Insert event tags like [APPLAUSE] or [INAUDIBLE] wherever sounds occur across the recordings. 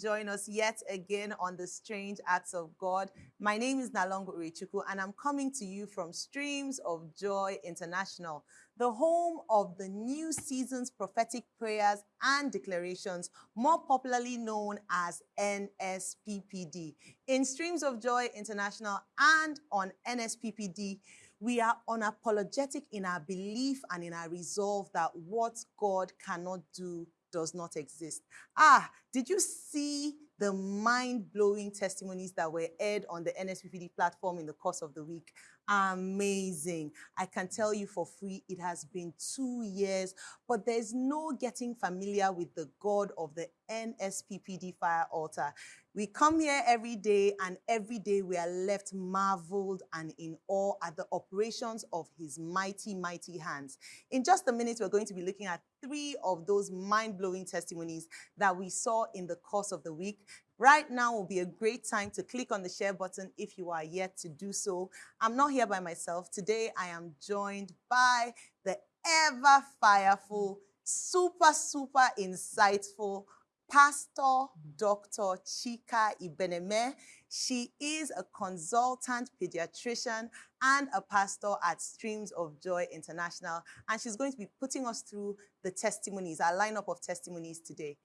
join us yet again on the Strange Acts of God. My name is Nalongo Urichuku, and I'm coming to you from Streams of Joy International, the home of the new season's prophetic prayers and declarations, more popularly known as NSPPD. In Streams of Joy International and on NSPPD, we are unapologetic in our belief and in our resolve that what God cannot do does not exist. Ah, did you see the mind-blowing testimonies that were aired on the NSPPD platform in the course of the week? Amazing. I can tell you for free, it has been two years, but there's no getting familiar with the God of the NSPPD fire altar. We come here every day, and every day we are left marveled and in awe at the operations of his mighty, mighty hands. In just a minute, we're going to be looking at three of those mind blowing testimonies that we saw in the course of the week. Right now will be a great time to click on the share button if you are yet to do so. I'm not here by myself. Today, I am joined by the ever fireful, super, super insightful Pastor Dr. Chika Ibeneme. She is a consultant pediatrician and a pastor at Streams of Joy International. And she's going to be putting us through the testimonies, our lineup of testimonies today.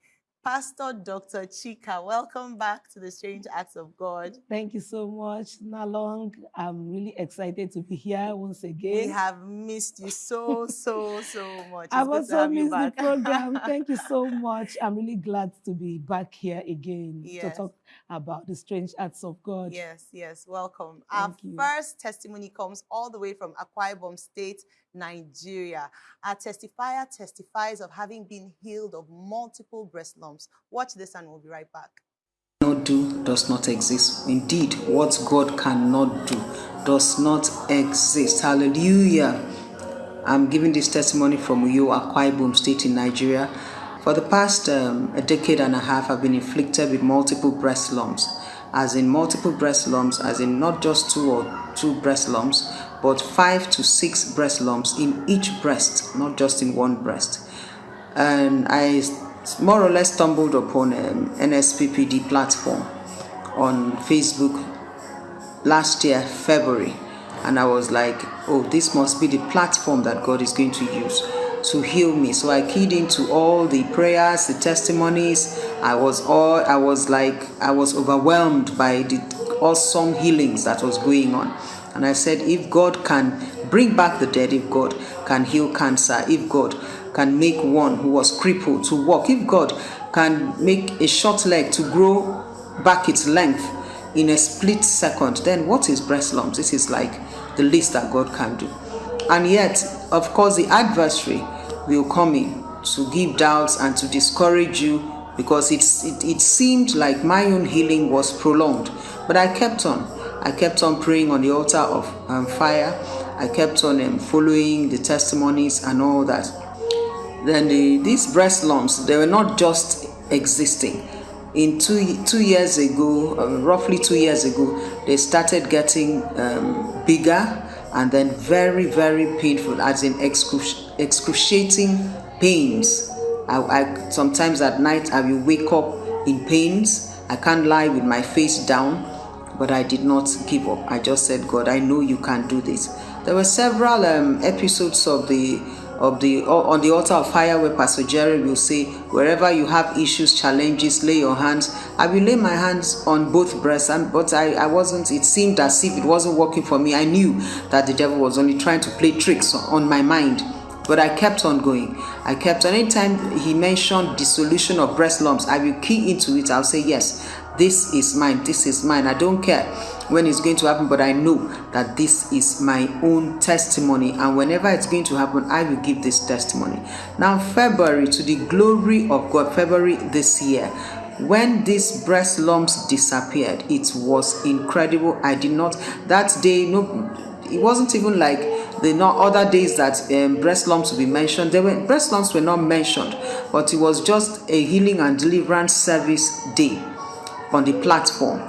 Pastor Dr. Chika, welcome back to the Strange Acts of God. Thank you so much, Nalong. I'm really excited to be here once again. We have missed you so, so, so much. I've also missed the program. Thank you [LAUGHS] so much. I'm really glad to be back here again yes. to talk about the strange acts of God. Yes, yes, welcome. Thank Our you. first testimony comes all the way from Akwa Ibom State, Nigeria. Our testifier testifies of having been healed of multiple breast lumps. Watch this and we'll be right back. Not do does not exist. Indeed, what God cannot do does not exist. Hallelujah. I'm giving this testimony from Uyo Akwa Ibom State in Nigeria. For the past um, a decade and a half, I've been inflicted with multiple breast lumps, as in multiple breast lumps, as in not just two or two breast lumps, but five to six breast lumps in each breast, not just in one breast. And I more or less stumbled upon an um, NSPPD platform on Facebook last year, February, and I was like, oh, this must be the platform that God is going to use to heal me. So I keyed into all the prayers, the testimonies. I was all I was like I was overwhelmed by the awesome healings that was going on. And I said, if God can bring back the dead, if God can heal cancer, if God can make one who was crippled to walk, if God can make a short leg to grow back its length in a split second, then what is breast lumps? This is like the least that God can do. And yet, of course, the adversary will come in to give doubts and to discourage you because it's, it, it seemed like my own healing was prolonged. But I kept on. I kept on praying on the altar of um, fire. I kept on um, following the testimonies and all that. Then the, these breast lumps, they were not just existing. In two, two years ago, uh, roughly two years ago, they started getting um, bigger and then very, very painful, as in excruci excruciating pains. I, I, sometimes at night I will wake up in pains. I can't lie with my face down, but I did not give up. I just said, God, I know you can do this. There were several um, episodes of the of the on the altar of fire where Pastor Jerry will say, wherever you have issues, challenges, lay your hands. I will lay my hands on both breasts, and but I, I wasn't. It seemed as if it wasn't working for me. I knew that the devil was only trying to play tricks on my mind. But I kept on going. I kept on. Anytime he mentioned dissolution of breast lumps, I will key into it. I'll say, Yes, this is mine. This is mine. I don't care when it's going to happen, but I know that this is my own testimony. And whenever it's going to happen, I will give this testimony. Now, February, to the glory of God, February this year, when these breast lumps disappeared, it was incredible. I did not, that day, no, it wasn't even like the not other days that um, breast lumps will be mentioned. There were breast lumps were not mentioned, but it was just a healing and deliverance service day on the platform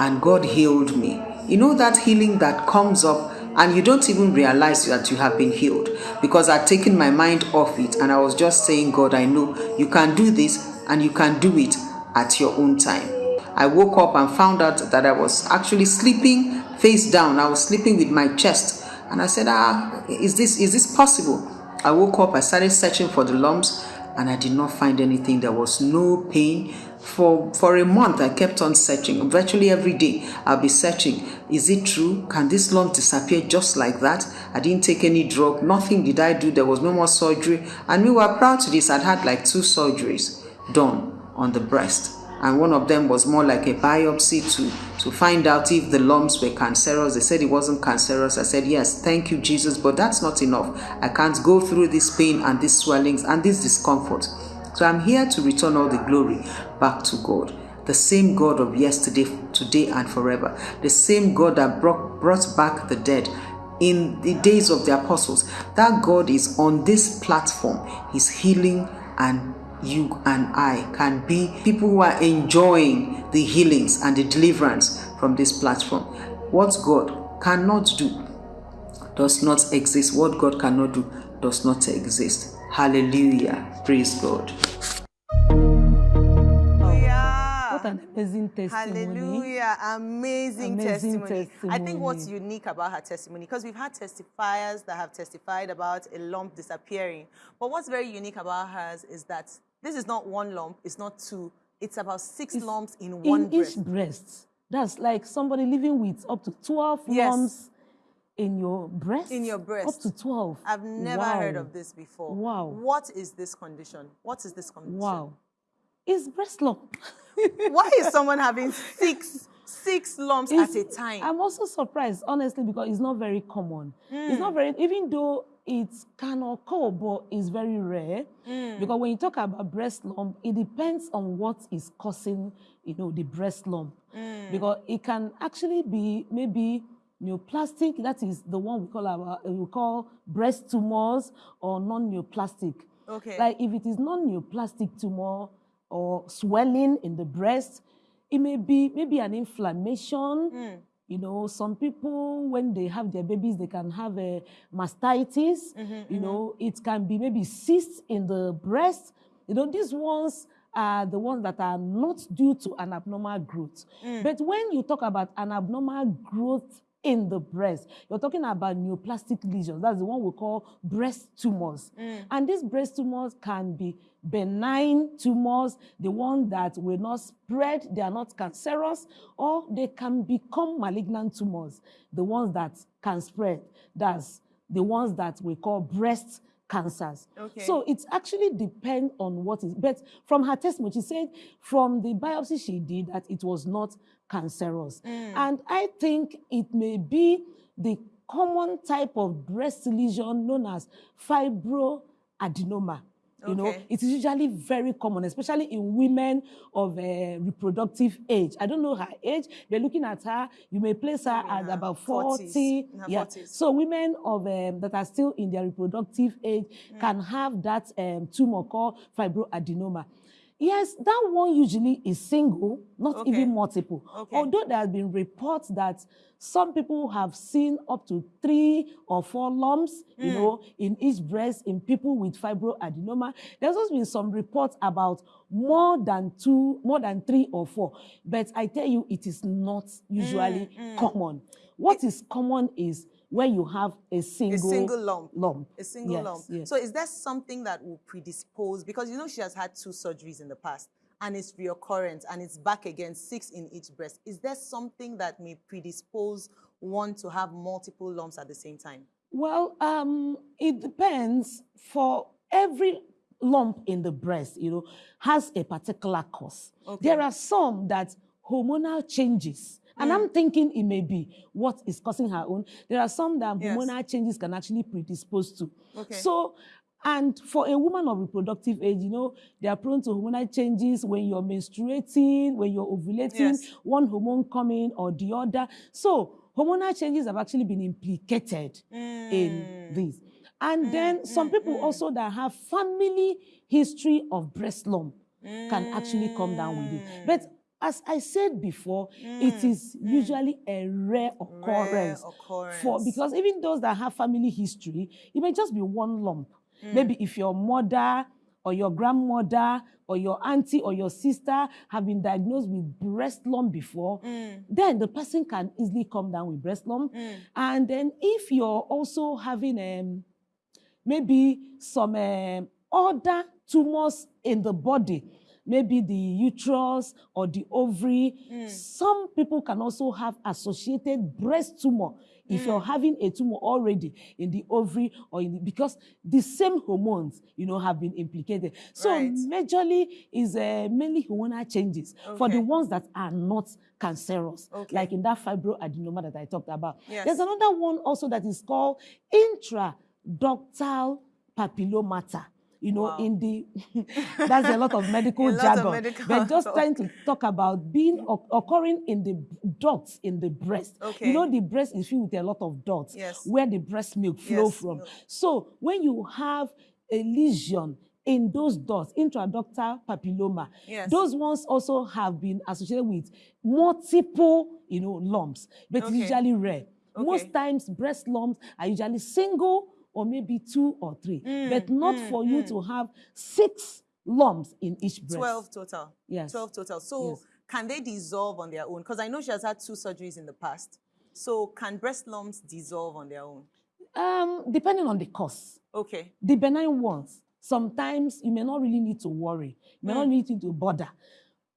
and God healed me. You know that healing that comes up and you don't even realize that you have been healed because I'd taken my mind off it and I was just saying, God, I know you can do this and you can do it at your own time. I woke up and found out that I was actually sleeping face down. I was sleeping with my chest. And I said, ah, is this, is this possible? I woke up, I started searching for the lumps and I did not find anything. There was no pain. For, for a month, I kept on searching. Virtually every day, I'll be searching. Is it true? Can this lump disappear just like that? I didn't take any drug. Nothing did I do. There was no more surgery. And we were proud to this. I'd had like two surgeries done on the breast and one of them was more like a biopsy to to find out if the lumps were cancerous. They said it wasn't cancerous. I said yes thank you jesus but that's not enough. I can't go through this pain and these swellings and this discomfort. So i'm here to return all the glory back to god. The same god of yesterday today and forever. The same god that brought, brought back the dead in the days of the apostles. That god is on this platform. He's healing and you and I can be people who are enjoying the healings and the deliverance from this platform. What God cannot do does not exist. What God cannot do does not exist. Hallelujah. Praise God. What an amazing testimony. Hallelujah. Amazing, amazing testimony. testimony. I think what's unique about her testimony, because we've had testifiers that have testified about a lump disappearing. But what's very unique about hers is that this is not one lump, it's not two, it's about six it's lumps in one in breast. each breast. That's like somebody living with up to 12 yes. lumps in your breast? In your breast. Up to 12. I've never wow. heard of this before. Wow. What is this condition? What is this condition? Wow. It's breast lump. [LAUGHS] Why is someone having six six lumps it's, at a time? I'm also surprised, honestly, because it's not very common. Mm. It's not very, even though it can occur, but it's very rare. Mm. Because when you talk about breast lump, it depends on what is causing, you know, the breast lump. Mm. Because it can actually be maybe neoplastic, that is the one we call our, we call breast tumors or non-neoplastic. Okay. Like if it is non-neoplastic tumor or swelling in the breast, it may be maybe an inflammation. Mm you know, some people, when they have their babies, they can have a mastitis. Mm -hmm, you mm -hmm. know, it can be maybe cysts in the breast. You know, these ones are the ones that are not due to an abnormal growth. Mm. But when you talk about an abnormal growth in the breast. You're talking about neoplastic lesions. That's the one we call breast tumors. Mm. And these breast tumors can be benign tumors, the ones that will not spread, they are not cancerous, or they can become malignant tumors, the ones that can spread. That's the ones that we call breast cancers. Okay. So it actually depends on what is, but from her testimony, she said from the biopsy she did that it was not cancerous. Mm. And I think it may be the common type of breast lesion known as fibroadenoma. You okay. know, it is usually very common, especially in women of uh, reproductive age. I don't know her age. They're looking at her. You may place her at about 40. 40s. Yeah. 40s. So women of um, that are still in their reproductive age mm. can have that um, tumor called fibroadenoma. Yes, that one usually is single, not okay. even multiple. Okay. Although there have been reports that some people have seen up to three or four lumps, mm. you know, in each breast in people with fibroadenoma. There's also been some reports about more than two, more than three or four. But I tell you, it is not usually mm, mm. common. What it, is common is when you have a single, a single lump. lump. A single yes, lump. Yes. So is there something that will predispose? Because you know she has had two surgeries in the past and it's reoccurrent and it's back again, six in each breast. Is there something that may predispose one to have multiple lumps at the same time? Well, um, it depends. For every lump in the breast, you know, has a particular cause. Okay. There are some that hormonal changes and mm. I'm thinking it may be what is causing her own. There are some that yes. hormonal changes can actually predispose to. Okay. So, and for a woman of reproductive age, you know, they are prone to hormonal changes when you're menstruating, when you're ovulating, yes. one hormone coming or the other. So, hormonal changes have actually been implicated mm. in this. And mm, then some mm, people mm. also that have family history of breast lump can actually come down with it. But. As I said before, mm, it is mm. usually a rare occurrence, rare occurrence. For because even those that have family history, it may just be one lump. Mm. Maybe if your mother or your grandmother or your auntie or your sister have been diagnosed with breast lump before, Mm. then the person can easily come down with breast lump. Mm. And then if you're also having um, maybe some um, other tumors in the body, maybe the uterus or the ovary, Mm. some people can also have associated breast tumor if you're having a tumor already in the ovary or in the, because the same hormones, you know, have been implicated. So Right. majorly is uh, mainly hormonal changes for the ones that are not cancerous, Okay. like in that fibroadenoma that I talked about. Yes. There's another one also that is called intraductal papillomata. You know, Wow. in the [LAUGHS] that's a lot of [LAUGHS] medical A lot of jargon, medical but just [LAUGHS] trying to talk about being occurring in the ducts in the breast. Okay. You know, the breast is filled with a lot of ducts Yes. where the breast milk flow Yes, from. So when you have a lesion in those ducts, intraductal papilloma, Yes. those ones also have been associated with multiple, you know, lumps, but Okay. usually rare. Okay. Most times, breast lumps are usually single or maybe two or three, Mm, but not mm, for you mm. to have six lumps in each breast. 12 total. Yes. 12 total. So Yes. can they dissolve on their own? Because I know she has had two surgeries in the past. So can breast lumps dissolve on their own? Um, depending on the cause. Okay. The benign ones, sometimes you may not really need to worry, you may not Mm. need to bother.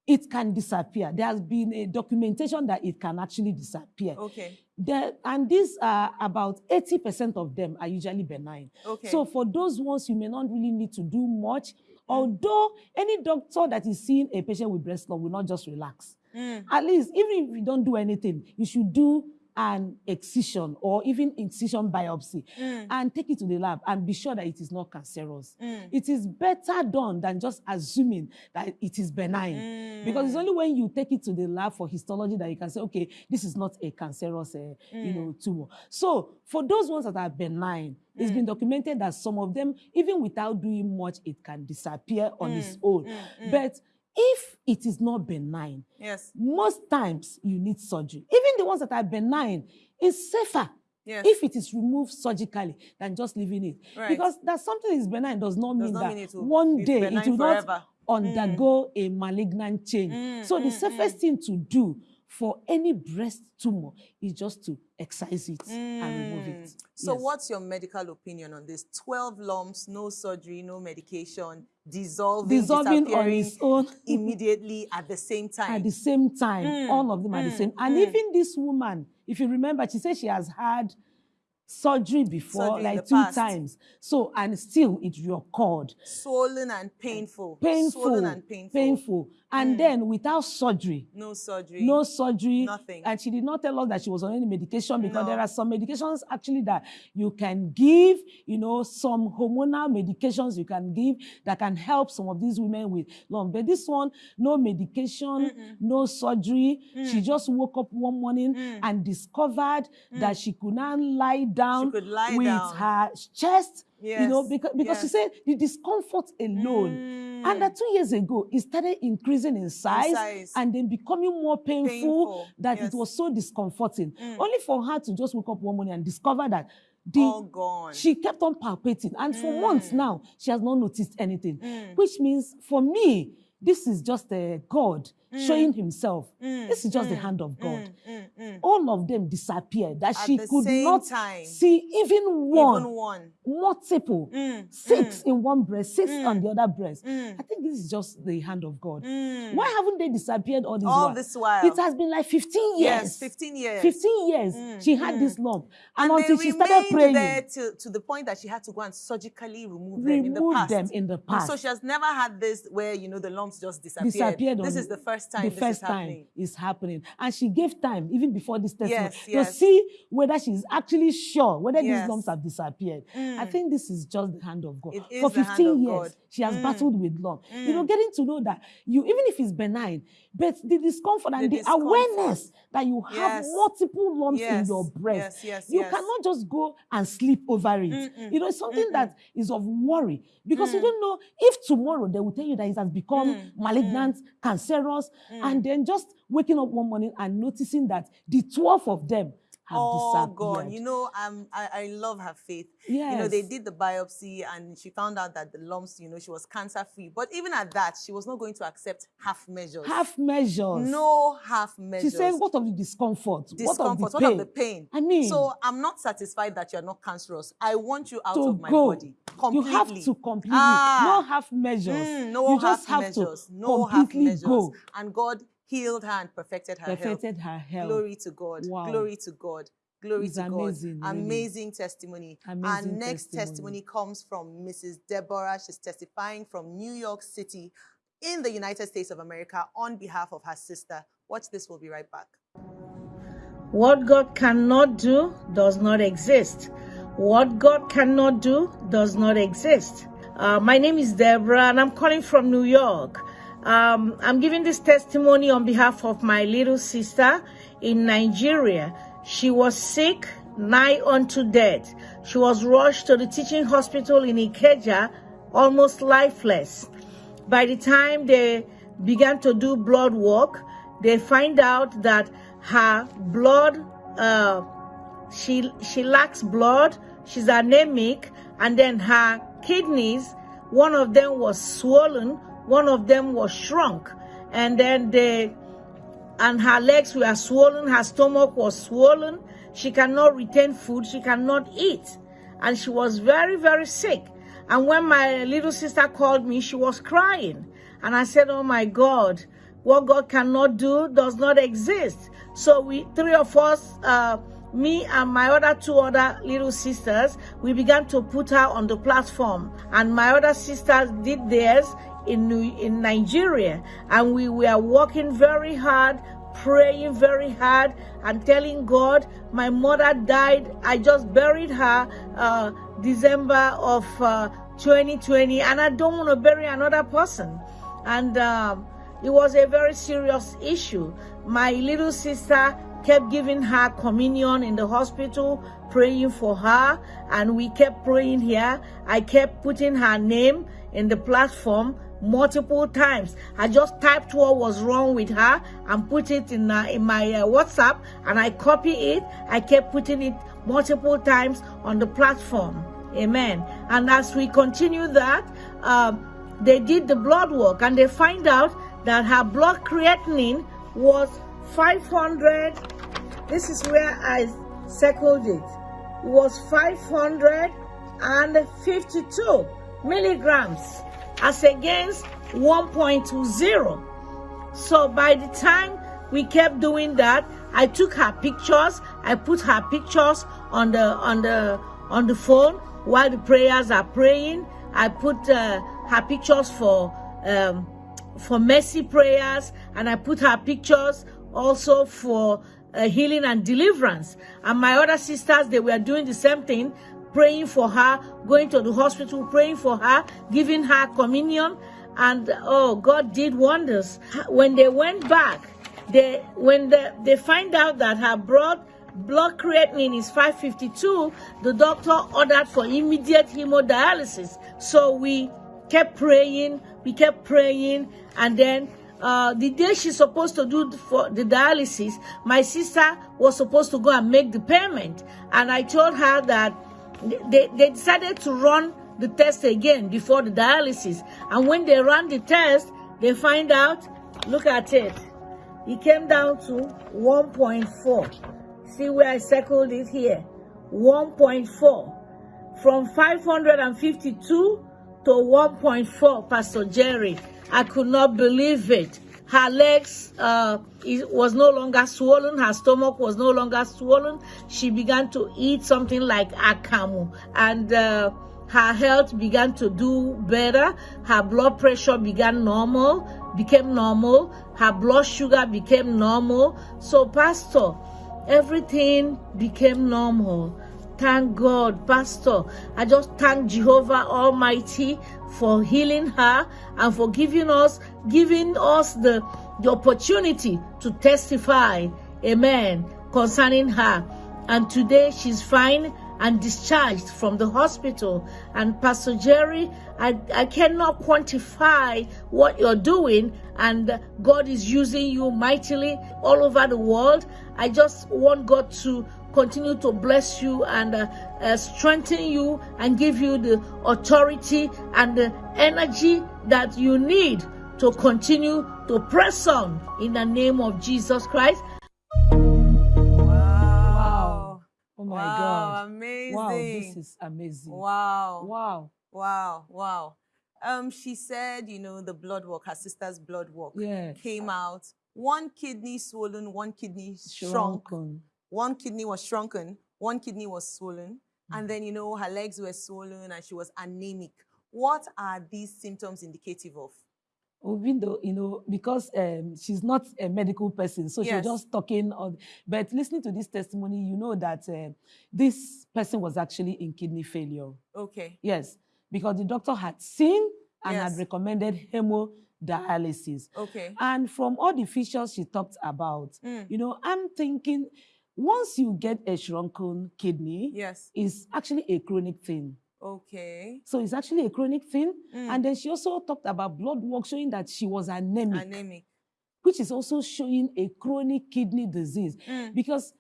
It can disappear. There has been a documentation that it can actually disappear. Okay. There, and these are about 80% of them are usually benign. Okay. So for those ones, you may not really need to do much. Although any doctor that is seeing a patient with breast lump will not just relax. Mm. At least, even if you don't do anything, you should do an excision or even incision biopsy Mm. and take it to the lab and be sure that it is not cancerous. Mm. It is better done than just assuming that it is benign. Because it's Mm. only when you take it to the lab for histology that you can say, okay, this is not a cancerous, uh, you Mm. know, tumor. So for those ones that are benign, it's Mm. been documented that some of them, even without doing much, it can disappear on its Mm, own. mm, mm. But if it is not benign, Yes. most times you need surgery. Even the ones that are benign, it's safer Yes. if it is removed surgically than just leaving it. Right. Because that something is benign does not Does mean not that mean one day it will forever. not undergo a malignant change. Mm, so the mm, safest thing to do for any breast tumor is just to excise it and remove it. Mm. So Yes. what's your medical opinion on this? 12 lumps, no surgery, no medication, dissolving, dissolving on its own [LAUGHS] immediately at the same time. at the same time. Mm, All of them are the mm, same. And mm. even this woman, if you remember, she said she has had surgery before, Surgery like two past. times. So, and still it reoccurred. Swollen and painful. Painful, Swollen and painful. painful. And Mm. then without surgery, No surgery. no surgery. Nothing. And she did not tell us that she was on any medication because No. there are some medications actually that you can give, you know, some hormonal medications you can give that can help some of these women with lump. But this one, no medication, Mm-mm. no surgery. She Mm. just woke up one morning Mm. and discovered that she could not lie down could lie with down. her chest, you know, Yes, because, because she yes. said the discomfort alone. Mm. And that two years ago, it started increasing in size, size. and then becoming more painful, Painful, that yes. it was so discomforting. Mm. Only for her to just wake up one morning and discover that the All gone. she kept on palpating. And for months Mm. now, she has not noticed anything. Mm. Which means for me, this is just a God showing himself. Mm, This is just the mm, hand of God. mm, mm, mm. All of them disappeared. That At she could not time. see even one, Even one. multiple, Mm, six in one breast, six Mm. on the other breast. Mm. I think this is just the hand of God. Mm. Why haven't they disappeared all this All while? this while. It has been like 15 years. Yes, 15 years. 15 years. Mm, She had mm. this lump. And, And until she started praying, there to, to the point that she had to go and surgically remove them in the remove past. them in the past. So she has never had this where, you know, the lumps just disappeared. disappeared This is the first time the first is time happening. is happening and she gave time even before this testimony Yes, to yes. see whether she's actually sure whether Yes. these lumps have disappeared i Mm. think this is just the hand of god for the hand 15 of years God. she has Mm. battled with lump you know Mm. getting to know that you even if it's benign but the discomfort and The the, awareness that you have multiple lumps in your breast yes, yes, you cannot just go and sleep over it Mm-mm, you know it's something mm-mm. that is of worry because you Mm. don't know if tomorrow they will tell you that it has become Mm, malignant cancerous Mm. and then just waking up one morning and noticing that the 12 of them have oh disappeared. God, you know, um, I, I love her faith. Yeah, you know, they did the biopsy and she found out that the lumps, you know, she was cancer free. But even at that, she was not going to accept half measures. half measures. No half measures. She said, "What of the discomfort? discomfort, what of the pain? the pain? I mean, so I'm not satisfied that you're not cancerous. I want you out of my go. body completely. You have to completely. Ah. No half measures. Mm, no you half just have measures. to No half completely measures. go. And God healed her and perfected her health. Perfected her health. Glory to God. Wow. Glory to God. Glory It's to amazing, God. really. Amazing testimony. Our Amazing next testimony. testimony comes from Mrs. Deborah. She's testifying from New York City in the United States of America on behalf of her sister. Watch this, we'll be right back. What God cannot do does not exist. What God cannot do does not exist. Uh, my name is Deborah and I'm calling from New York. Um, I'm giving this testimony on behalf of my little sister in Nigeria. She was sick, nigh unto death. She was rushed to the teaching hospital in Ikeja, almost lifeless. By the time they began to do blood work, they find out that her blood, uh, she she lacks blood. She's anemic, and then her kidneys, one of them was swollen, one of them was shrunk, and then they and her legs were swollen, her stomach was swollen. She cannot retain food, she cannot eat. And she was very, very sick. And when my little sister called me, she was crying. And I said, Oh my God, what God cannot do does not exist. So we, three of us, uh, me and my other two other little sisters, we began to put her on the platform. And my other sisters did theirs in, in Nigeria. And we were working very hard, praying very hard, and telling God, my mother died. I just buried her uh, December of uh, 2020, and I don't want to bury another person. And um, it was a very serious issue. My little sister kept giving her communion in the hospital, praying for her, and we kept praying here. I kept putting her name in the platform multiple times. I just typed what was wrong with her and put it in uh, in my uh, WhatsApp, and I copy it. I kept putting it multiple times on the platform. Amen. And as we continue that, um, they did the blood work and they find out that her blood creatinine was 500 this is where i circled it. It was 552 milligrams as against 1.20 so by the time we kept doing that i took her pictures. I put her pictures on the on the on the phone while the prayers are praying. I put uh, her pictures for um, for mercy prayers and i put her pictures also for uh, healing and deliverance. And my other sisters they were doing the same thing praying for her going to the hospital praying for her giving her communion. And oh god did wonders. When they went back they when the, they find out that her blood blood creatinine is 552 the doctor ordered for immediate hemodialysis. So we kept praying we kept praying and then uh, the day she's supposed to do for the dialysis my sister was supposed to go and make the payment. And i told her that they, they decided to run the test again before the dialysis. And when they ran the test they find out look at it. It came down to 1.4 see where i circled it here? 1.4 from 552 to 1.4 pastor jerry i could not believe it. Her legs uh, was no longer swollen. Her stomach was no longer swollen. She began to eat something like akamu. And uh, her health began to do better. Her blood pressure began normal became normal. Her blood sugar became normal. So pastor everything became normal. Thank god pastor. I just thank jehovah almighty for healing her and for giving us giving us the the opportunity to testify amen concerning her. And today she's fine and discharged from the hospital. And pastor jerry i i cannot quantify what you're doing and god is using you mightily all over the world. I just want god to continue to bless you and uh, uh, strengthen you and give you the authority and the energy that you need to continue to press on in the name of Jesus Christ. Wow. Oh my wow, God. amazing. Wow, this is amazing. Wow. Wow. Wow. Wow. Um, she said, you know, the blood work, her sister's blood work Yes. came out. One kidney swollen, one kidney shrunk. Shrunken. One kidney was shrunken, one kidney was swollen. And then, you know, her legs were swollen and she was anemic. What are these symptoms indicative of? even though you know because um, she's not a medical person so Yes. she's just talking on but listening to this testimony you know that uh, this person was actually in kidney failure Okay. yes because the doctor had seen and Yes. had recommended hemodialysis Okay. and from all the features she talked about Mm. you know i'm thinking once you get a shrunken kidney Yes. it's actually a chronic thing Okay. so it's actually a chronic thing Mm. and then she also talked about blood work showing that she was anemic, Anemic. which is also showing a chronic kidney disease. Mm. Because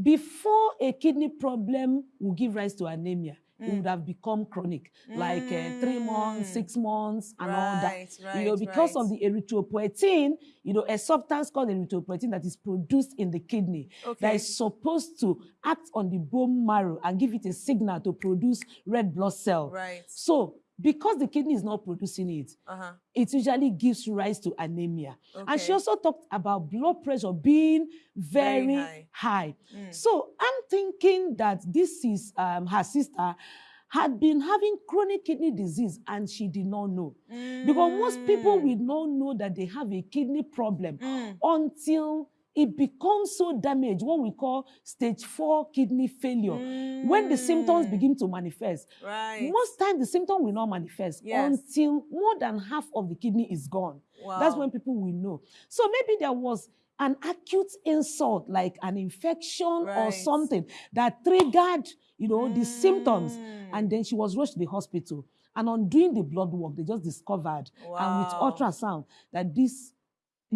before a kidney problem will give rise to anemia, it Mm. would have become chronic, like uh, three months, Mm. six months, and all that. Right, right, you know, because of the erythropoietin, you know, a substance called erythropoietin that is produced in the kidney that Okay. is supposed to act on the bone marrow and give it a signal to produce red blood cell. Right. So, because the kidney is not producing it, Uh-huh. it usually gives rise to anemia. And she also talked about blood pressure being very, Very high. high. Mm. So I'm thinking that this is um, her sister had been having chronic kidney disease and she did not know. Because most people Mm. will not know that they have a kidney problem Mm. until it becomes so damaged, what we call stage four kidney failure. When the symptoms Mm. begin to manifest, Right. most times the symptom will not manifest Yes. until more than half of the kidney is gone. That's when people will know. So maybe there was an acute insult like an infection or something that triggered, you know, the symptoms. Mm. And then she was rushed to the hospital. And on doing the blood work, they just discovered, and with ultrasound, that this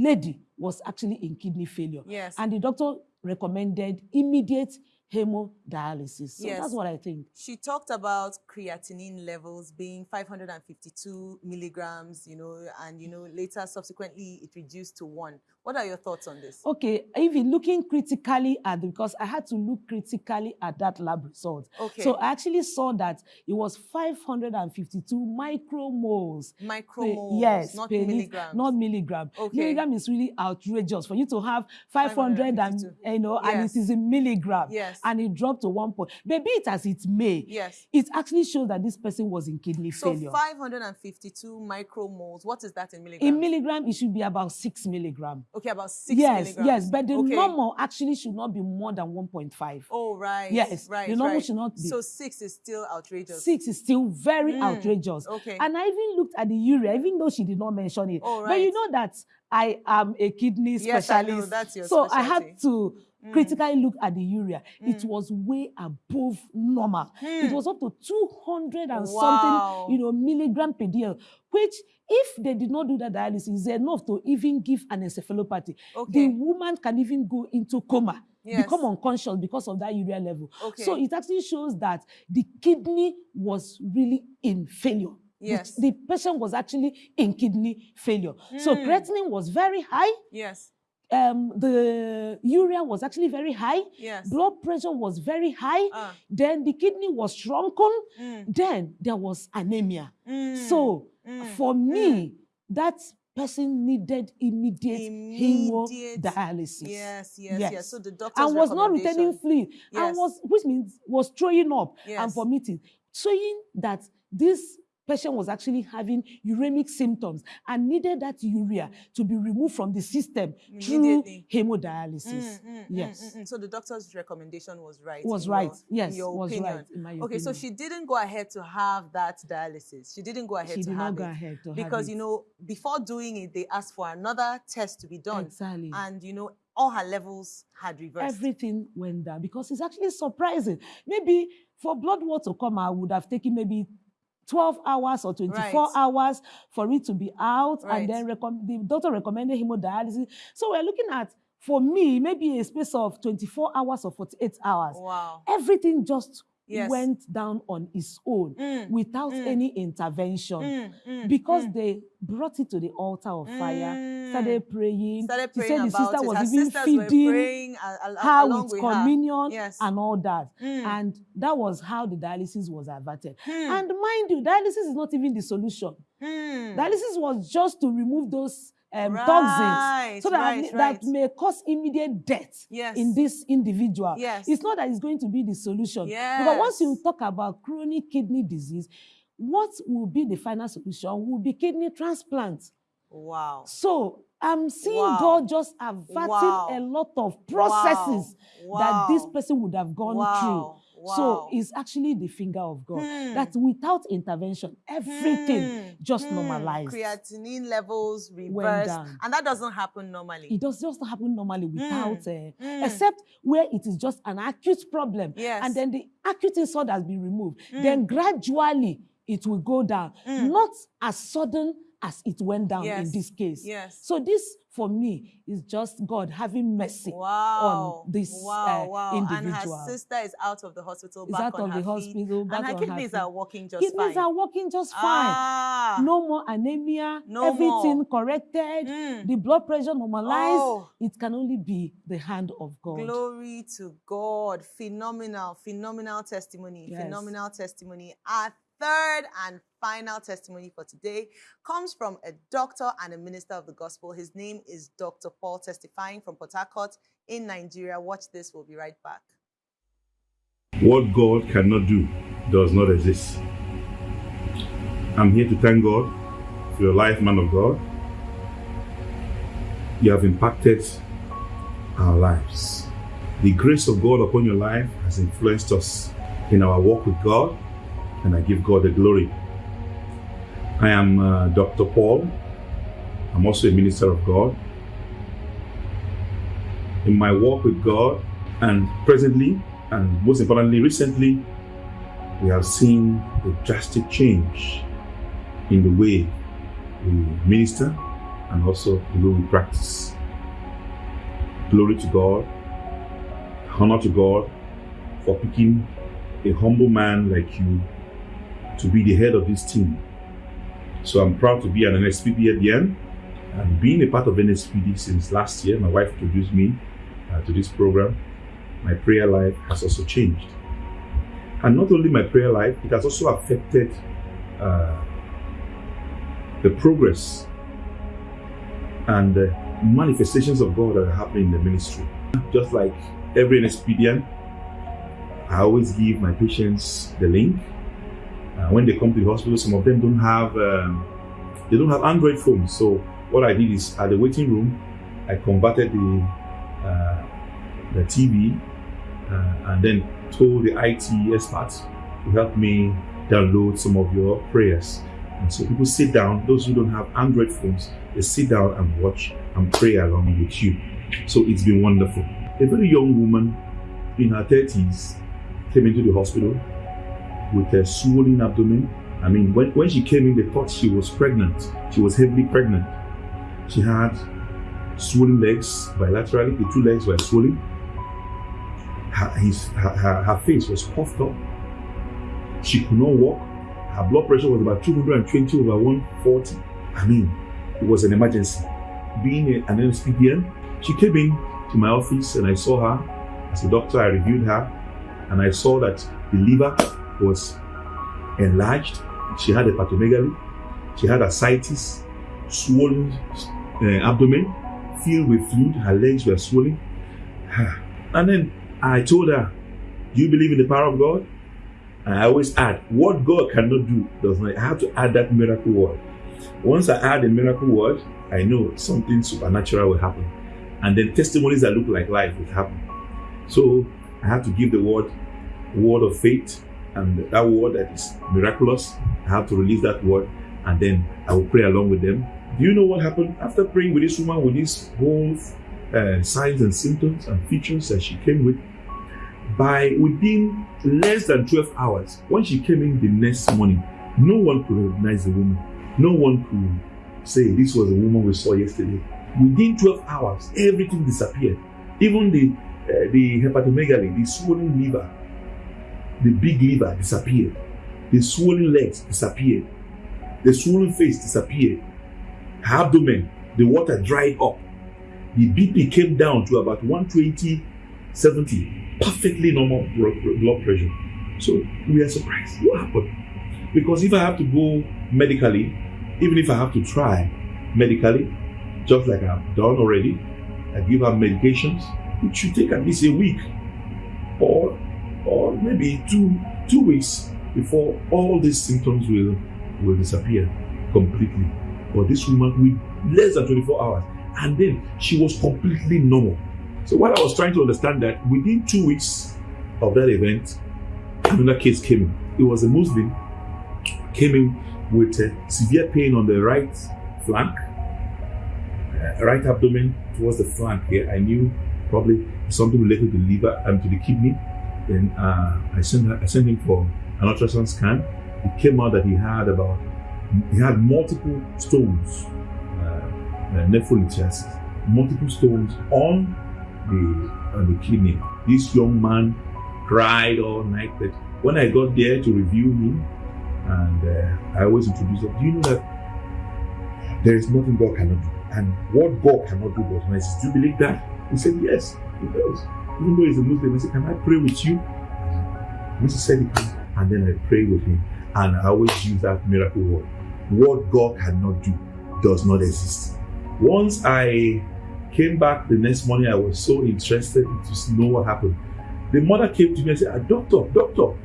lady was actually in kidney failure. Yes. And the doctor recommended immediate hemodialysis. So Yes. that's what I think. She talked about creatinine levels being 552 milligrams, you know, and you know later subsequently it reduced to one. What are your thoughts on this? Okay, even looking critically at because I had to look critically at that lab result. Okay. So I actually saw that it was 552 micromoles. Micromoles, yes, not milligrams. Not milligram. Okay. Milligram is really outrageous for you to have 500 and you know, and Yes. it is in milligram. Yes. And it dropped to one point. Maybe it as it may. Yes. It actually shows that this person was in kidney failure. So failure. 552 micromoles. What is that in milligrams? in milligram, it should be about six milligram. Okay, about six yes, milligrams. yes, but the okay. normal actually should not be more than 1.5. Oh, right. Yes, right. the normal right. should not be. So six is still outrageous. Six is still very Mm, outrageous. okay. And I even looked at the urea, even though she did not mention it. Oh, right. But you know that I am a kidney Yes, I know, specialist. that's your so I had to Mm. critically look at the urea. It Mm. was way above normal. It Hmm. was up to 200 and Wow. something, you know, milligram per dl, which if they did not do that dialysis, is enough to even give an encephalopathy. Okay. The woman can even go into coma, Yes. become unconscious because of that urea level. Okay. So it actually shows that the kidney was really in failure. The- Yes. The, patient was actually in kidney failure. So Mm. creatinine was very high. yes. Um, the urea was actually very high. Yes. Blood pressure was very high. Ah. Then the kidney was shrunken. Mm. Then there was anemia. Mm. So Mm. for me, that person needed immediate, Immediate- hemodialysis. Yes, yes, yes, Yes. So the doctor's and was not recommendation- fluid Yes. and was which means was throwing up Yes. and vomiting showing that this patient was actually having uremic symptoms and needed that urea to be removed from the system through hemodialysis Mm, mm, mm, yes mm, mm. So the doctor's recommendation was right. was right Your, yes in your was opinion. right in my Okay, so she didn't go ahead to have that dialysis. She didn't go ahead she to did have not go it ahead to have because it. you know before doing it, they asked for another test to be done, exactly and you know all her levels had reversed. everything went down because it's actually surprising. Maybe for blood work to come I would have taken maybe 12 hours or 24 Right. hours for it to be out. Right. And then the doctor recommended hemodialysis. So we're looking at for me, maybe a space of 24 hours or 48 hours, Wow. everything just Yes. went down on its own Mm, without mm. any intervention mm, mm, because mm. they brought it to the altar of fire, Mm. started praying. started She praying said the sister it. was Her even feeding praying a- a- her with with her. communion Yes. and all that. And that was how the dialysis was averted. Hmm. And mind you, dialysis is not even the solution. Hmm. Dialysis was just to remove those um, Right, toxins so that, right, that right. may cause immediate death Yes. in this individual. Yes. It's not that it's going to be the solution. Because once you Yes. talk about chronic kidney disease, what will be the final solution will be kidney transplant. Wow. So I'm seeing Wow. God just averting Wow. a lot of processes Wow. that this person would have gone wow. through. Wow. So it's actually the finger of God. Hmm. That without intervention, everything Hmm. just Hmm. normalized. Creatinine levels Went reversed, and that doesn't happen normally. It does just happen normally without, uh, except where it is just an acute problem. Yes. And then the acute insult has been removed. Mm. Then gradually it will go down. Not as sudden as it went down Yes. in this case. Yes. So this, for me, is just God having mercy Wow. on this wow, uh, wow. individual. And her sister is out of the hospital, Is back out on of her the feet, hospital, back and her on her kidneys feet. are working just Kidneys fine. are working just fine. Ah. No more anemia. No everything more. corrected. Mm. The blood pressure normalized. Oh. It can only be the hand of God. Glory to God. Phenomenal, phenomenal testimony. Yes. Phenomenal testimony. Our third and final testimony for today comes from a doctor and a minister of the gospel. His name is Dr. Paul, testifying from Port Harcourt in Nigeria. Watch this. We'll be right back. What God cannot do does not exist. I'm here to thank God for your life, man of God. You have impacted our lives. The grace of God upon your life has influenced us in our walk with God, and I give God the glory. I am uh, Dr. Paul. I'm also a minister of God. In my walk with God, and presently, and most importantly, recently, we have seen a drastic change in the way we minister and also the way we practice. Glory to God, honor to God for picking a humble man like you to be the head of this team. So I'm proud to be an NSPPD at the end and being a part of NSPPD since last year. My wife introduced me uh, to this program my prayer life has also changed. And not only my prayer life, it has also affected uh, the progress and the manifestations of God that are happening in the ministry. Just like every NSPPDian, I always give my patients the link. Uh, when they come to the hospital, some of them don't have um, they don't have Android phones. So what I did is at the waiting room, I converted the uh, the TV uh, and then told the IT experts to help me download some of your prayers. And so people sit down, those who don't have Android phones, they sit down and watch and pray along with you. So it's been wonderful. A very young woman in her 30s came into the hospital with a swollen abdomen. I mean, when, when she came in, they thought she was pregnant. She was heavily pregnant. She had swollen legs bilaterally, the two legs were swollen her, his, her, her, her face was puffed up. She could not walk. Her blood pressure was about 220 over 140. I mean, it was an emergency. Being a, an NSPPDian, she came in to my office and I saw her. As a doctor, I reviewed her and I saw that the liver was enlarged. She had a hepatomegaly. She had ascites, swollen uh, abdomen, filled with fluid. Her legs were swollen. And then I told her, Do you believe in the power of God? I always add, What God cannot do does not. I have to add that miracle word. Once I add the miracle word, I know something supernatural will happen. And then testimonies that look like life will happen. So I have to give the word, word of faith, and that word that is miraculous. I have to release that word, and then I will pray along with them. Do you know what happened after praying with this woman with these whole uh, signs and symptoms and features that she came with? By within less than 12 hours, when she came in the next morning, no one could recognize the woman. No one could say this was the woman we saw yesterday. Within 12 hours, everything disappeared. Even the uh, the hepatomegaly, the swollen liver, the big liver disappeared. The swollen legs disappeared. The swollen face disappeared. Her abdomen, the water dried up. The BP came down to about 120, 70, perfectly normal blood pressure. So we are surprised. What happened? Because if I have to go medically, even if I have to try medically, just like I've done already, I give her medications, it should take at least a week maybe two two weeks before all these symptoms will will disappear completely. But this woman with less than 24 hours, and then she was completely normal. So what I was trying to understand that within two weeks of that event, another case came in. It was a Muslim came in with severe pain on the right flank, uh, right abdomen towards the flank here. I knew probably something related to the liver and to the kidney. Then uh, I sent I sent him for an ultrasound scan. It came out that he had about he had multiple stones, uh, uh nephrolithiasis, multiple stones on the on the kidney. This young man cried all night, but when I got there to review him, and uh, I always introduce him, do you know that there is nothing God cannot do? And what God cannot do does not Do you believe that? He said, Yes, he does. Even though he's a Muslim, I said, Can I pray with you? Said he can. And then I pray with him. And I always use that miracle word. What God cannot do does not exist. Once I came back the next morning, I was so interested to know what happened. The mother came to me and said, ah, Doctor, doctor,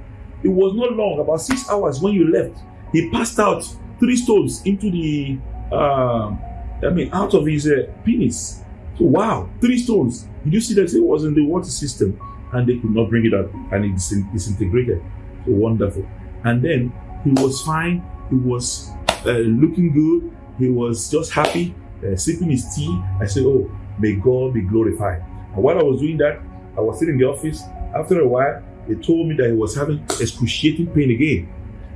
it was not long, about six hours when you left. He passed out three stones into the, uh, I mean, out of his uh, penis. So, wow, three stones. Did you see that? It was in the water system and they could not bring it up and it disintegrated. So wonderful. And then he was fine. He was uh, looking good. He was just happy, uh, sipping his tea. I said, Oh, may God be glorified. And while I was doing that, I was sitting in the office. After a while, they told me that he was having excruciating pain again.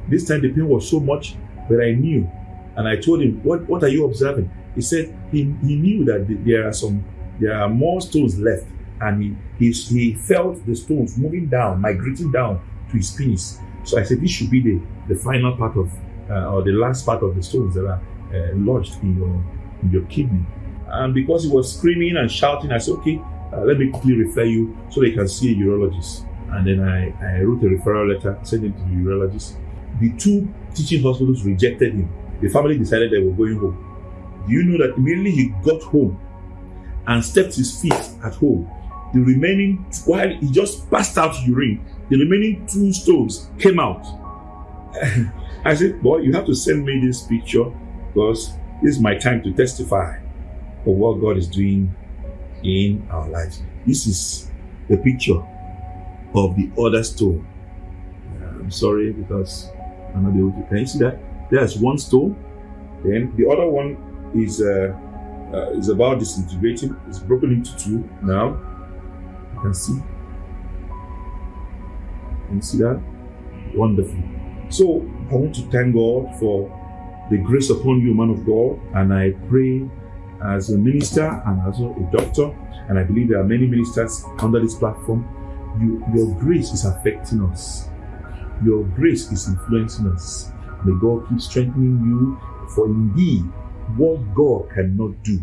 This time the pain was so much that I knew. And I told him, What, what are you observing? He said he, he knew that there are some there are more stones left. And he, he, he felt the stones moving down, migrating down to his penis. So I said, This should be the, the final part of, uh, or the last part of the stones that are uh, lodged in your, in your kidney. And because he was screaming and shouting, I said, Okay, uh, let me quickly refer you so they can see a urologist. And then I, I wrote a referral letter, sent it to the urologist. The two teaching hospitals rejected him. The family decided they were going home. Do you know that immediately he got home and stepped his feet at home, the remaining, while he just passed out urine, the remaining two stones came out. [LAUGHS] I said, Boy, you have to send me this picture because this is my time to testify of what God is doing in our lives. This is the picture of the other stone. I'm sorry because I'm not able to. Can you see that? There's one stone. Then the other one is uh, uh, is about disintegrating. It's broken into two now. You can see. Can you see that? Wonderful. So I want to thank God for the grace upon you, man of God, and I pray as a minister and as a doctor, and I believe there are many ministers under this platform you, your grace is affecting us. Your grace is influencing us. May God keep strengthening you, for indeed, what God cannot do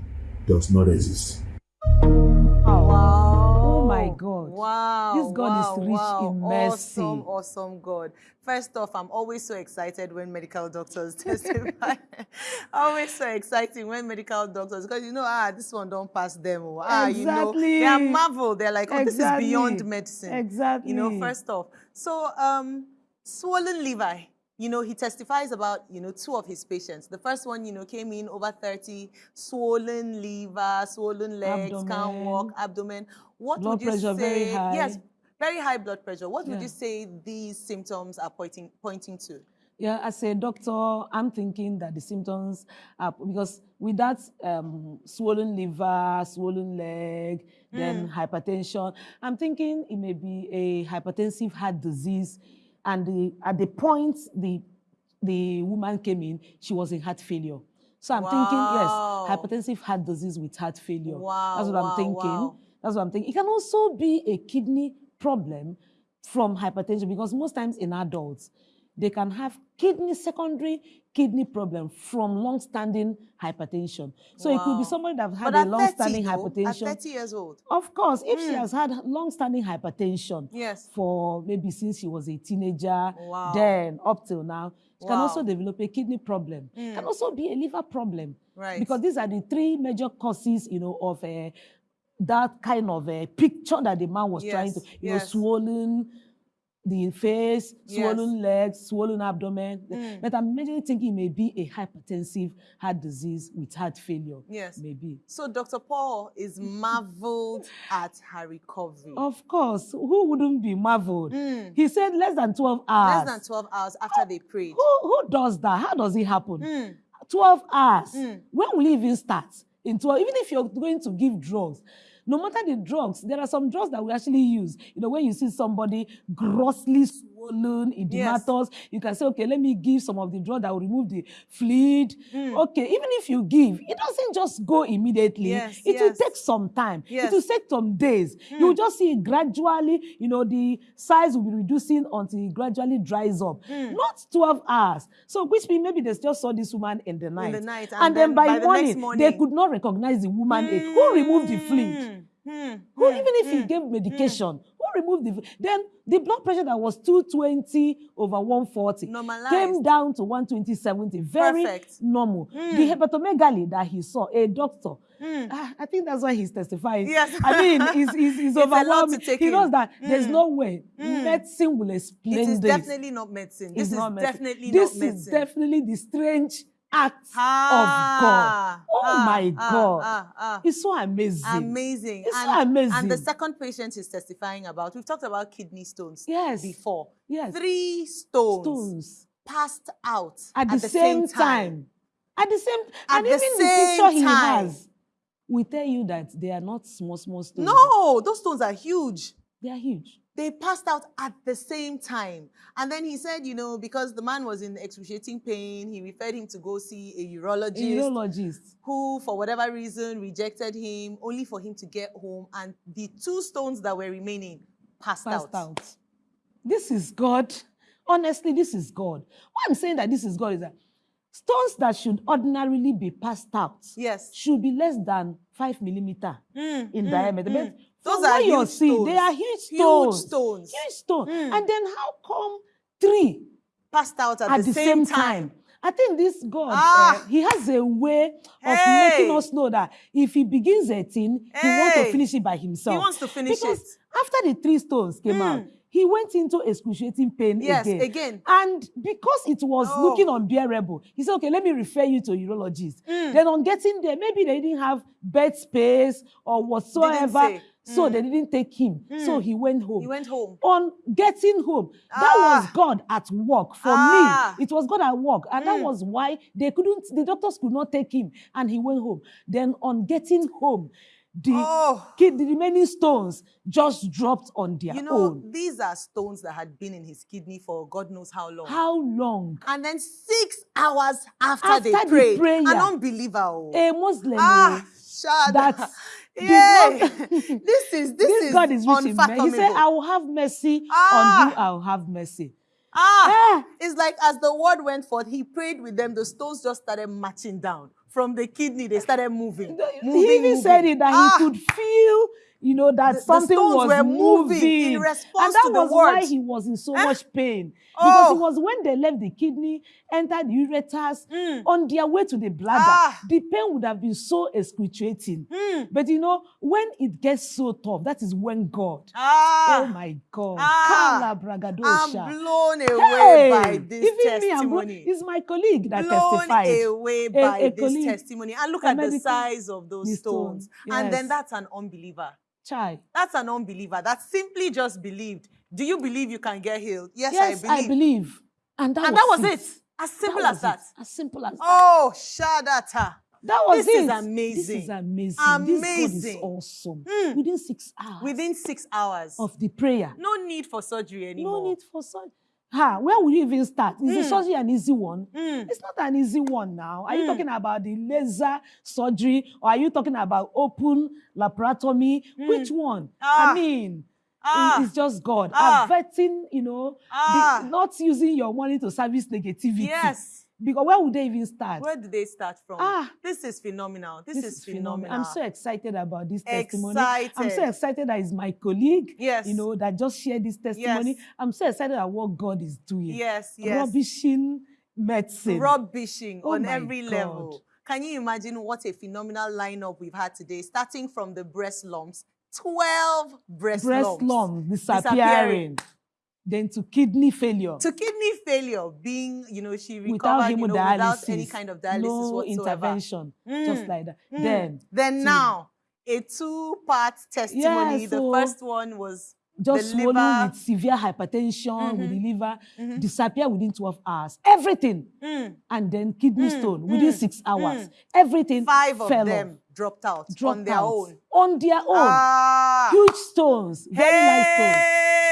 does not exist. Wow. Oh my God. Wow. This God wow, is rich wow. in mercy. Awesome, awesome God. First off, I'm always so excited when medical doctors [LAUGHS] testify. [LAUGHS] always so exciting when medical doctors, because you know, ah, this one don't pass them. Oh, ah, you know, they are marvel. They're like, oh, Exactly. this is beyond medicine. Exactly. You know, first off. So, um, swollen liver, you know, he testifies about, you know, two of his patients. The first one, you know, came in over 30, swollen liver, swollen legs, can't walk, abdomen. What Blood would you pressure say? very high. Yes, very high blood pressure. What would you say these symptoms are pointing pointing to? Yeah, as a doctor, I'm thinking that the symptoms are because with that um, swollen liver, swollen leg, then hypertension, I'm thinking it may be a hypertensive heart disease. And the, at the point the, the woman came in, she was in heart failure. So I'm thinking, yes, hypertensive heart disease with heart failure. Wow, That's what wow, I'm thinking. wow. That's what I'm thinking. It can also be a kidney problem from hypertension because most times in adults, they can have kidney secondary kidney problem from long-standing hypertension. So it could be somebody that had a long-standing though, at hypertension. 30 years old. Of course, if Hmm. she has had long-standing hypertension Yes. for maybe since she was a teenager, Wow. then up till now, she can also develop a kidney problem. Can Mm. also be a liver problem. Right. Because these are the three major causes, you know, of uh, that kind of a picture that the man was trying to, Yes, you know, yes. swollen the face, Yes. swollen legs, swollen abdomen. Mm. But I'm majorly thinking it may be a hypertensive heart disease with heart failure. Yes. Maybe. So Dr. Paul is marveled at her recovery. Of course, who wouldn't be marveled? Mm. He said less than 12 hours. Less than 12 hours after they prayed. Who, who does that? How does it happen? Mm. 12 hours. Mm. When will it even start? In 12, even if you're going to give drugs, no matter the drugs, there are some drugs that we actually use. You know, when you see somebody grossly swollen, edematous, you can say, okay, let me give some of the drug that will remove the fluid. Mm. Okay, even if you give, it doesn't just go immediately. Yes, it will take some time. Yes. It will take some days. You Hmm. will just see it gradually, you know, the size will be reducing until it gradually dries up. Hmm. Not 12 hours. So, which means maybe they just saw this woman in the night. In the night. And, then, by, the morning, morning, they could not recognize the woman. again. Who removed the fluid? Mm, mm, Who, mm, even if he mm. gave medication, who removed the? Then the blood pressure that was 220 over 140 Normalized. came down to 120 70. Very Perfect. normal. Mm. The hepatomegaly that he saw, a doctor, Mm. ah, I think that's why he's testifying. Yes. I mean, [LAUGHS] he's, he's, he's It's a lot to overwhelming. He in. knows that there's Mm. no way Mm. medicine will explain It is this. definitely not medicine. This It's is not medicine. definitely this not medicine. is definitely the strange act ah, of God. Oh ah, my ah, God. Ah, ah. It's so amazing. Amazing. It's so and, amazing. And the second patient is testifying about, we've talked about kidney stones Yes. before. Yes. Three stones, Stones. passed out At, the, same, time. At the same At and the even the same picture he has, we tell you that they are not small, small stones. No, those stones are huge. They are huge. They passed out at the same time. And then he said, you know, because the man was in excruciating pain, he referred him to go see a A urologist. urologist. who, for whatever reason, rejected him, only for him to get home, and the two stones that were remaining passed, passed out. out. This is God. Honestly, this is God. Why I'm saying that this is God is that stones that should ordinarily be passed out Yes. should be less than five millimeter Mm, in mm, diameter. mm. Those from are huge stones. They are huge Huge stones. stones. Huge stones. Mm. And then how come three Passed out at, at, the, same, time. I think this God, Ah. uh, he has a way of Hey. making us know that if he begins a thing, he wants to finish it by himself. He wants to finish because it. after the three stones came out, Mm. he went into excruciating pain Yes, again. again. And because it was Oh. looking unbearable, he said, okay, let me refer you to a urologist. Mm. Then on getting there, maybe they didn't have bed space or whatsoever. So Mm. they didn't take him. So Mm. he went home He went home. on getting home. That Ah. was God at work for Ah. me. It was God at work. And that Mm. was why they couldn't, the doctors could not take him. And he went home. Then on getting home, the, Oh. kid, the remaining stones just dropped on their You know, own. these are stones that had been in his kidney for God knows how long. How long? and then six hours after, After they the prayed, prayer. an unbeliever. oh. A Muslim. ah, oh, that not- [LAUGHS] this is this, this is God is mercy. He said, I will have mercy Ah. on you, I will have mercy. ah, Eh. it's like as the word went forth, he prayed with them. The stones just started marching down from the kidney. They started moving. moving he even moving. said it that Ah, he could feel, you know, that The- the something stones was were moving moving, in response and that to the was why he was in so Eh? much pain because Oh. it was when they left the kidney, entered the ureters, Mm. on their way to the bladder. Ah. The pain would have been so excruciating. Mm. But you know, when it gets so tough, that is when God. Ah, oh my God! Ah. I'm blown away by this even me, I'm blown- testimony. it's my colleague that blown testified. away by a this colleague, testimony. And look a at the size of those the stones. stone, And then that's an unbeliever. Chai. That's an unbeliever that simply just believed. Do you believe you can get healed? Yes, Yes, I believe. And that and was that was it. As simple That as that. it. As simple as that. Oh, Shadata. That was this is amazing. This is amazing. This God is awesome. Mm. Within six hours Within six hours. of the prayer. no need for surgery anymore. No need for such. Ha, where will you even start? Is the Mm. surgery an easy one? Mm. It's not an easy one now. Are you Mm. talking about the laser surgery or are you talking about open laparotomy? Which one? Ah. I mean, Ah. it's just God. Ah. Averting, you know, the- Ah. not using your money to service negativity. Yes. Because where would they even start? Where did they start from? Ah. This is phenomenal. This, is, phenomenal. I'm so excited about this testimony. excited. I'm so excited that it's my colleague, Yes. you know, that just shared this testimony. Yes. I'm so excited at what God is doing. Yes, yes. Rubbishing medicine. rubbishing Oh on every God. level. Can you imagine what a phenomenal lineup we've had today, starting from the breast lumps, 12 breast, breast lumps, lumps disappearing. disappearing, then to kidney failure, to kidney failure, being, you know, she without recovered, you know, without any kind of dialysis no whatsoever. intervention, just Mm, like that. mm. Then Then to- now, a two-part testimony. Yeah, the first one was just swollen with severe hypertension with the liver, Mhm. disappear within 12 hours. Everything. mm, And then kidney Mm, stone within mm, six hours. mm. Everything five of them off, dropped out dropped on their out. own. On their own. Ah, Huge stones, very stones. hey, It can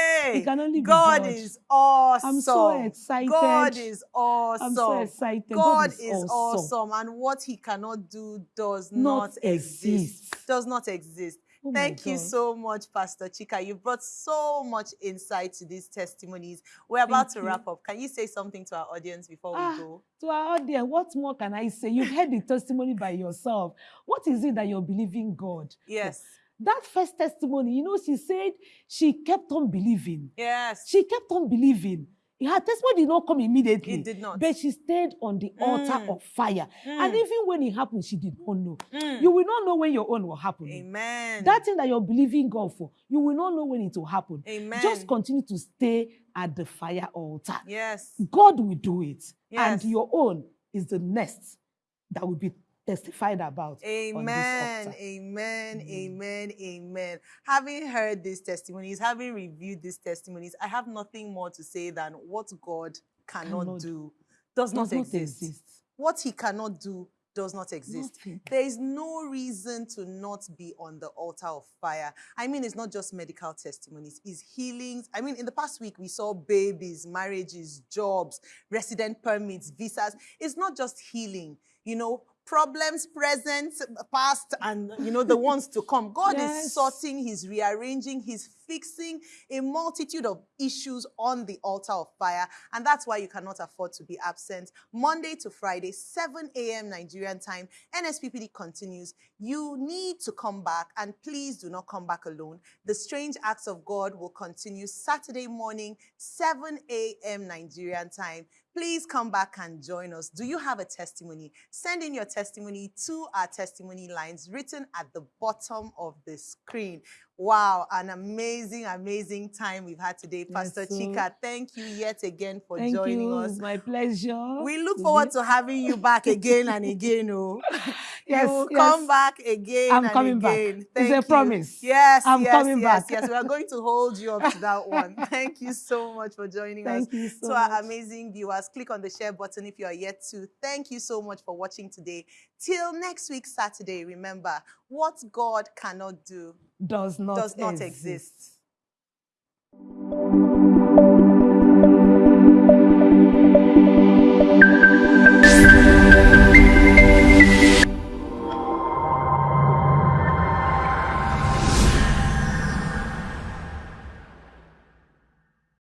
only be God God. is awesome. I'm so excited. God is awesome. I'm so excited. God, God is, is awesome. awesome. and what He cannot do does Not not, exist. exist. Does not exist. Oh Thank you so much, Pastor Chika. You brought so much insight to these testimonies. We're about Thank to you. wrap up. Can you say something to our audience before Ah, we go? To our audience, what more can I say? You've heard the testimony by yourself. What is it that you're believing God? for? That first testimony, you know, she said she kept on believing. Yes. She kept on believing. Her testimony did not come immediately. It did not. But she stayed on the altar Mm. of fire. And Mm. even when it happened, she did not know. Mm. You will not know when your own will happen. Amen. That thing that you're believing God for, you will not know when it will happen. Amen. Just continue to stay at the fire altar. Yes. God will do it. Yes. And your own is the next that will be testified about. Amen, amen, Mm. amen, amen. Having heard these testimonies, having reviewed these testimonies, I have nothing more to say than what God cannot, Cannot do does, not, not exist. exist. What He cannot do does not exist. Nothing. There is no reason to not be on the altar of fire. I mean, it's not just medical testimonies, it's healings. I mean, in the past week, we saw babies, marriages, jobs, resident permits, visas. It's not just healing, you know, problems present, past, and, you know, the ones to come. [LAUGHS] God Yes. is sorting, He's rearranging, He's fixing a multitude of issues on the altar of fire. And that's why you cannot afford to be absent. Monday to Friday, 7 a.m. Nigerian time, NSPPD continues. You need to come back, and please do not come back alone. The Strange Acts of God will continue Saturday morning, 7 a.m. Nigerian time. Please come back and join us. Do you have a testimony? Send in your testimony to our testimony lines written at the bottom of the screen. Wow, an amazing, amazing time we've had today. Yes, Pastor so- Chika, thank you yet again for Thank joining you. us. My pleasure. We look forward to having you back again and again. Oh, [LAUGHS] Yes, you will yes. come back again I'm and coming back. again. It's Thank a promise. Yes, I'm yes, coming yes, back. yes. We are going to hold you up to that one. [LAUGHS] Thank you so much for joining us. Thank you so to our much. amazing viewers, click on the share button if you are yet to. Thank you so much for watching today. Till next week, Saturday, remember what God cannot do Does not does not exist. exist.